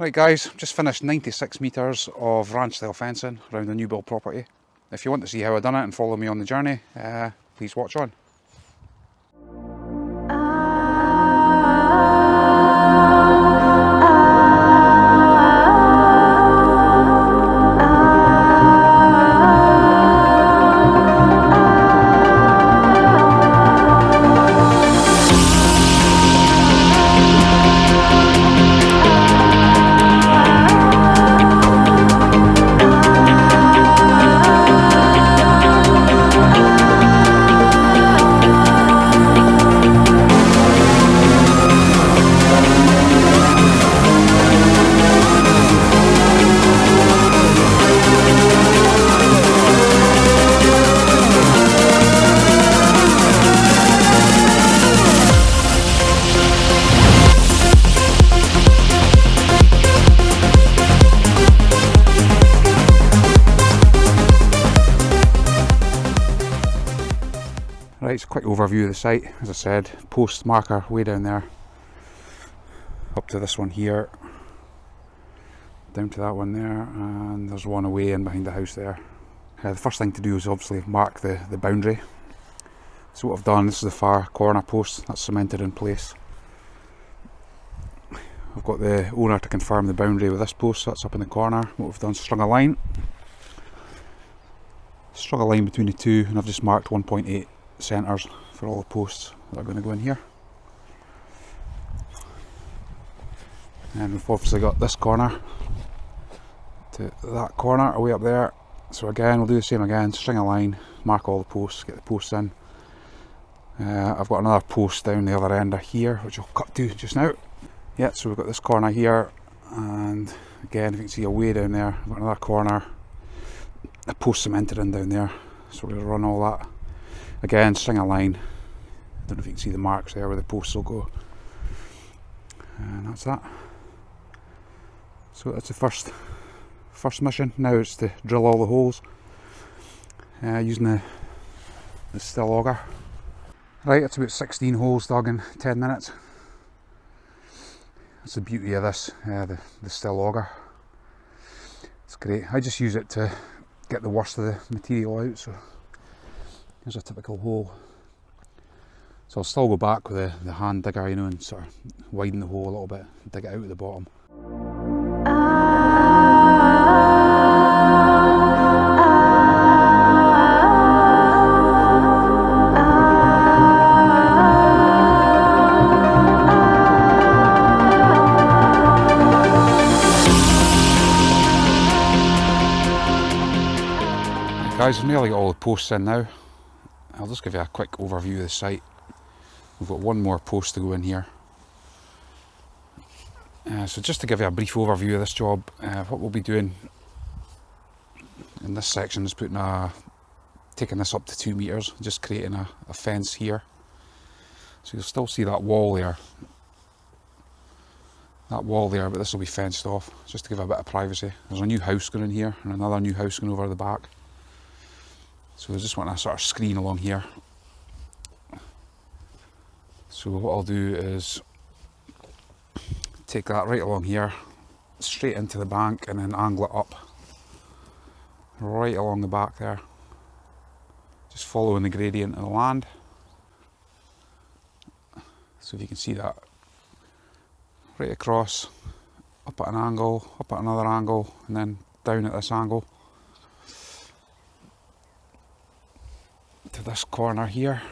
Right guys, just finished 96 metres of ranch style fencing around a new build property. If you want to see how I done it and follow me on the journey, uh, please watch on. Right, it's a quick overview of the site. As I said, post marker way down there, up to this one here, down to that one there, and there's one away in behind the house there. Uh, the first thing to do is obviously mark the, the boundary. So what I've done, this is the far corner post that's cemented in place. I've got the owner to confirm the boundary with this post that's up in the corner. What we've done is strung a line. Strung a line between the two and I've just marked 1.8 centres for all the posts that are going to go in here. And we've obviously got this corner to that corner away up there. So again, we'll do the same again, string a line, mark all the posts, get the posts in. Uh, I've got another post down the other end of here, which I'll cut to just now. Yeah, so we've got this corner here, and again, if you can see away down there, I've got another corner, a post cemented in down there. So to run all that Again, string a line. I don't know if you can see the marks there where the posts will go. And that's that. So that's the first first mission. Now it's to drill all the holes uh, using the, the Stihl auger. Right, it's about 16 holes dug in 10 minutes. That's the beauty of this, uh, the, the Stihl auger. It's great. I just use it to get the worst of the material out. So Here's a typical hole. So I'll still go back with the, the hand digger, you know, and sort of widen the hole a little bit, dig it out at the bottom. guys, nearly got all the posts in now. I'll just give you a quick overview of the site. We've got one more post to go in here. Uh, so just to give you a brief overview of this job, uh, what we'll be doing in this section is putting a, taking this up to two metres, just creating a, a fence here. So you'll still see that wall there, that wall there, but this will be fenced off, just to give a bit of privacy. There's a new house going in here, and another new house going over the back. So I just want a sort of screen along here. So what I'll do is take that right along here, straight into the bank and then angle it up. Right along the back there. Just following the gradient of the land. So if you can see that right across, up at an angle, up at another angle, and then down at this angle. To this corner here.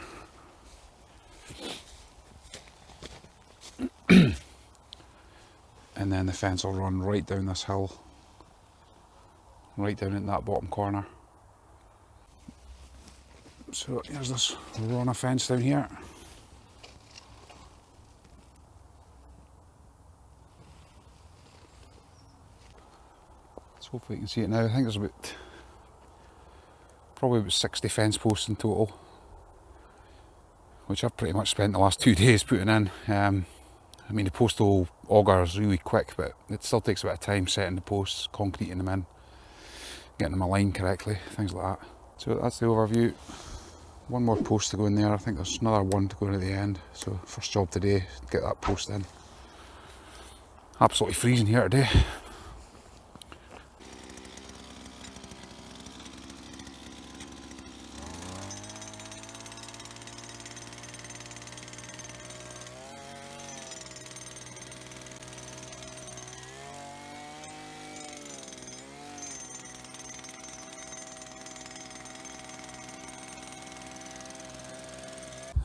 and then the fence will run right down this hill, right down in that bottom corner. So here's this run of fence down here. So hopefully you can see it now. I think there's about probably about 60 fence posts in total which I've pretty much spent the last two days putting in. Um, I mean the post hole auger is really quick but it still takes a bit of time setting the posts, concreting them in getting them aligned correctly, things like that. So that's the overview. One more post to go in there, I think there's another one to go in at the end. So first job today, get that post in. Absolutely freezing here today.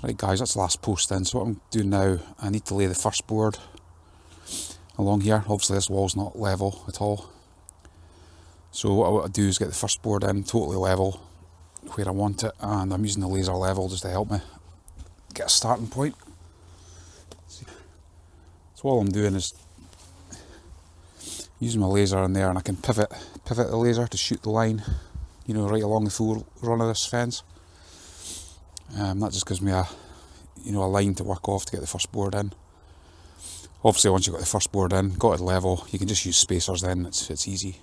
Right guys, that's the last post then. So what I'm doing now, I need to lay the first board along here. Obviously this wall's not level at all. So what I want to do is get the first board in totally level where I want it and I'm using the laser level just to help me get a starting point. So all I'm doing is using my laser in there and I can pivot pivot the laser to shoot the line you know right along the full run of this fence um, that just gives me a, you know, a line to work off to get the first board in. Obviously, once you've got the first board in, got it level, you can just use spacers then, it's, it's easy.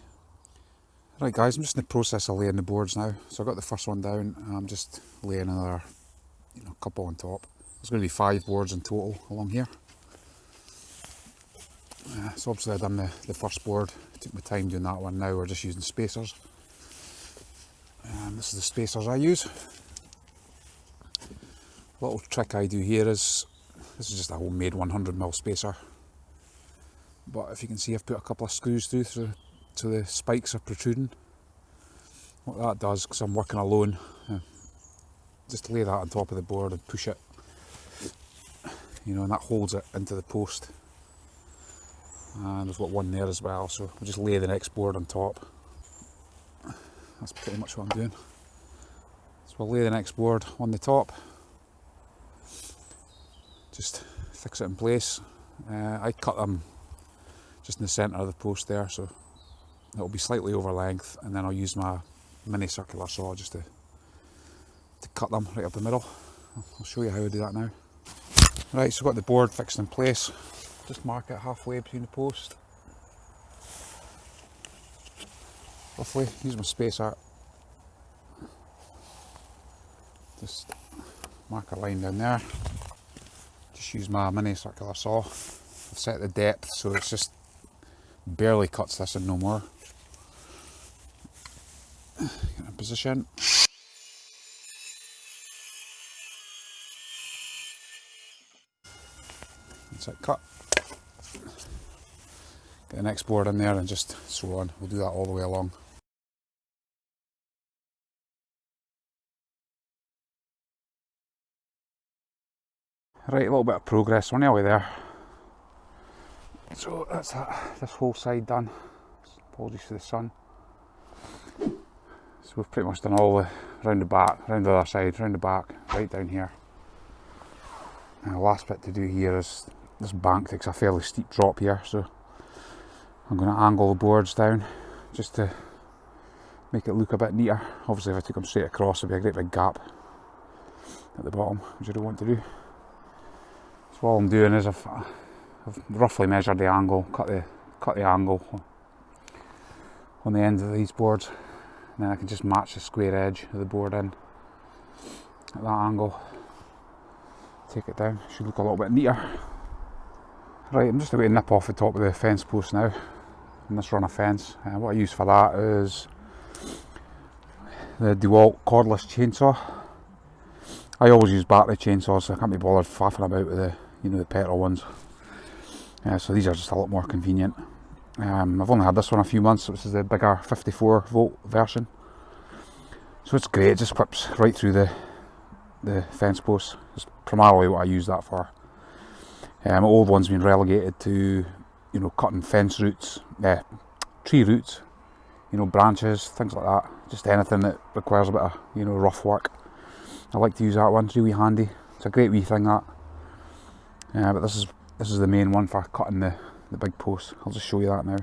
Right guys, I'm just in the process of laying the boards now. So I've got the first one down, I'm just laying another you know, couple on top. There's going to be five boards in total along here. Uh, so obviously I've done the, the first board, took my time doing that one, now we're just using spacers. Um, this is the spacers I use little trick I do here is, this is just a homemade 100mm spacer, but if you can see I've put a couple of screws through, through so the spikes are protruding. What that does, because I'm working alone, uh, just lay that on top of the board and push it, you know, and that holds it into the post. And there's got one there as well, so we'll just lay the next board on top. That's pretty much what I'm doing. So we'll lay the next board on the top just fix it in place. Uh, I cut them just in the centre of the post there so it'll be slightly over length and then I'll use my mini circular saw just to, to cut them right up the middle. I'll show you how I do that now. Right, so I've got the board fixed in place. Just mark it halfway between the post. Roughly, use my space spacer. Just mark a line down there just use my mini circular saw. I've set the depth so it's just barely cuts this in no more. Get in position. That's it, cut. Get the next board in there and just so on. We'll do that all the way along. Right, a little bit of progress, we're nearly there. So that's that, this whole side done. Apologies for the sun. So we've pretty much done all the round the back, round the other side, round the back, right down here. And the last bit to do here is this bank takes a fairly steep drop here, so I'm going to angle the boards down just to make it look a bit neater. Obviously if I took them straight across it'd be a great big gap at the bottom, which I don't want to do. So all I'm doing is I've, I've roughly measured the angle, cut the cut the angle on the ends of these boards, and then I can just match the square edge of the board in at that angle. Take it down, should look a little bit neater. Right, I'm just going to nip off the top of the fence post now, and this run of fence. And uh, what I use for that is the DeWalt cordless chainsaw. I always use battery chainsaws, so I can't be bothered faffing about with the you know the petrol ones. Uh, so these are just a lot more convenient. Um, I've only had this one a few months, so this is the bigger 54 volt version. So it's great, it just clips right through the the fence post. It's primarily what I use that for. Um, old one's been relegated to, you know, cutting fence roots, uh, tree roots, you know, branches, things like that. Just anything that requires a bit of, you know, rough work. I like to use that one, it's really handy. It's a great wee thing that. Yeah, but this is this is the main one for cutting the, the big post. I'll just show you that now.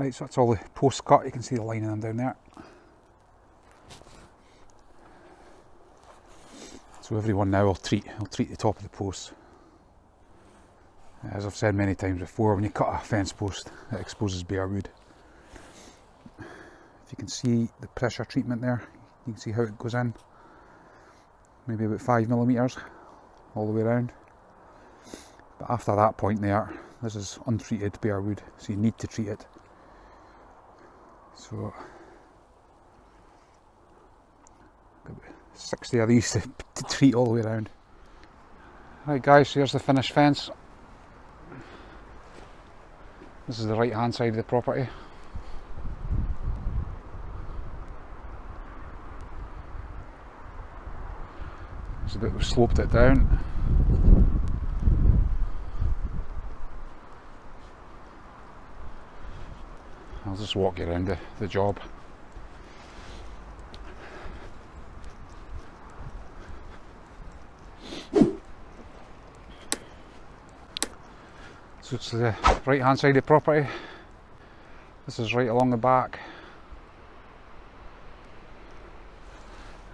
Right, so that's all the posts cut. You can see the line of them down there. So everyone now will treat will treat the top of the post. As I've said many times before, when you cut a fence post, it exposes bare wood. If you can see the pressure treatment there, you can see how it goes in. Maybe about five millimeters all the way around. But after that point there, this is untreated bare wood, so you need to treat it. So, 60 of these to, to treat all the way around. Right guys, here's the finished fence. This is the right hand side of the property. It's a bit we've sloped it down. I'll just walk you around the, the job. So it's the right hand side of the property. This is right along the back.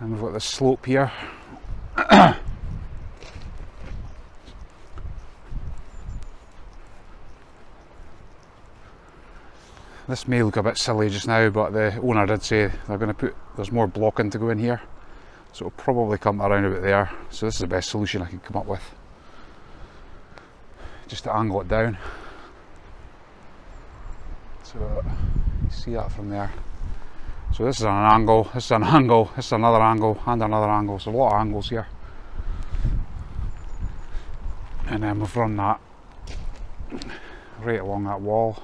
And we've got the slope here. This may look a bit silly just now but the owner did say they're going to put there's more blocking to go in here. So it'll probably come around about there. So this is the best solution I can come up with. Just to angle it down. So you see that from there. So this is an angle this is an angle this is another angle and another angle. So a lot of angles here. And then we've run that right along that wall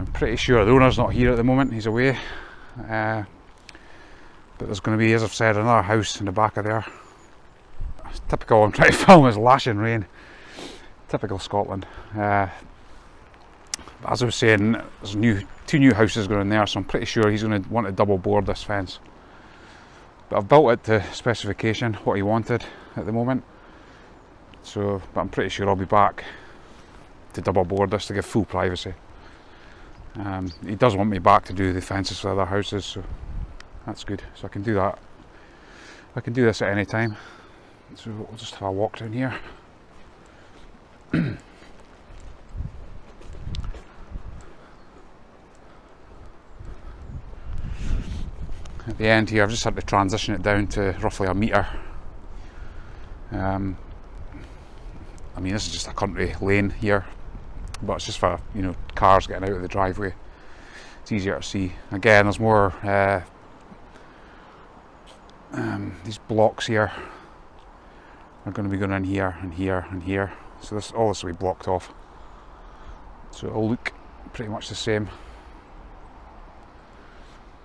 I'm pretty sure the owner's not here at the moment, he's away. Uh, but there's going to be, as I've said, another house in the back of there. Typical, I'm trying to film is lashing rain. Typical Scotland. Uh, as I was saying, there's new two new houses going in there, so I'm pretty sure he's going to want to double board this fence. But I've built it to specification, what he wanted at the moment. So, but I'm pretty sure I'll be back to double board this to give full privacy. Um, he does want me back to do the fences for other houses, so that's good. So I can do that. I can do this at any time. So we'll just have a walk down here. at the end here I've just had to transition it down to roughly a metre. Um, I mean this is just a country lane here but it's just for you know cars getting out of the driveway. It's easier to see. Again there's more uh, um, these blocks here are going to be going in here and here and here. So this all this will be blocked off. So it'll look pretty much the same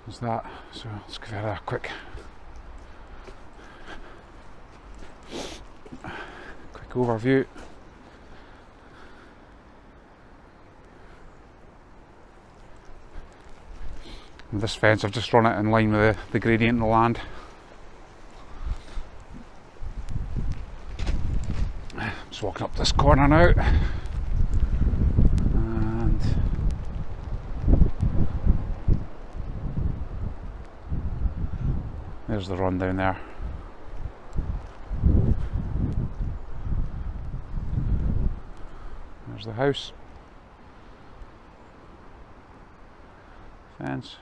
as that. So let's give it a quick quick overview this fence I've just run it in line with the, the gradient in the land. Just walking up this corner now. And there's the run down there. There's the house. Fence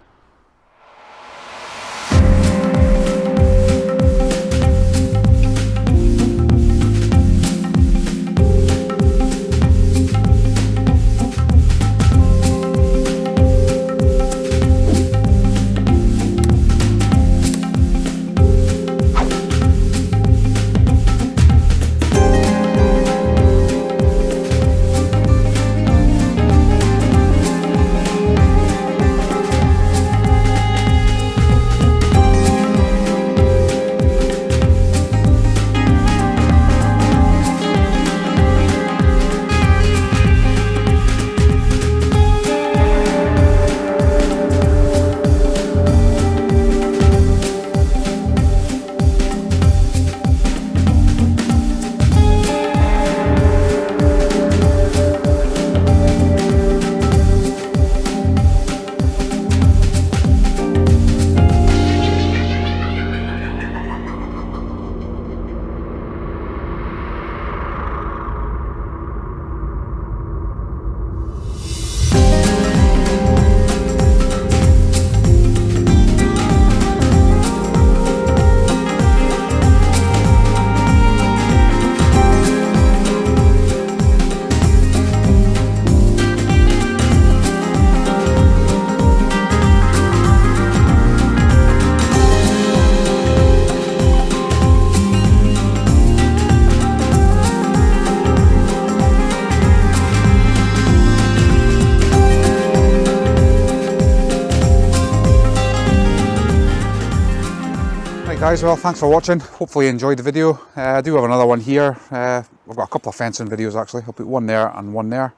guys, well thanks for watching. Hopefully you enjoyed the video. Uh, I do have another one here. Uh, I've got a couple of fencing videos actually. I'll put one there and one there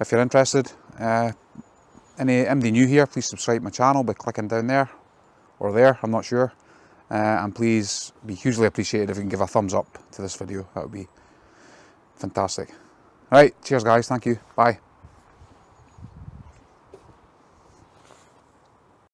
if you're interested. Uh, any MD new here, please subscribe to my channel by clicking down there or there, I'm not sure. Uh, and please be hugely appreciated if you can give a thumbs up to this video. That would be fantastic. Alright, cheers guys, thank you, bye.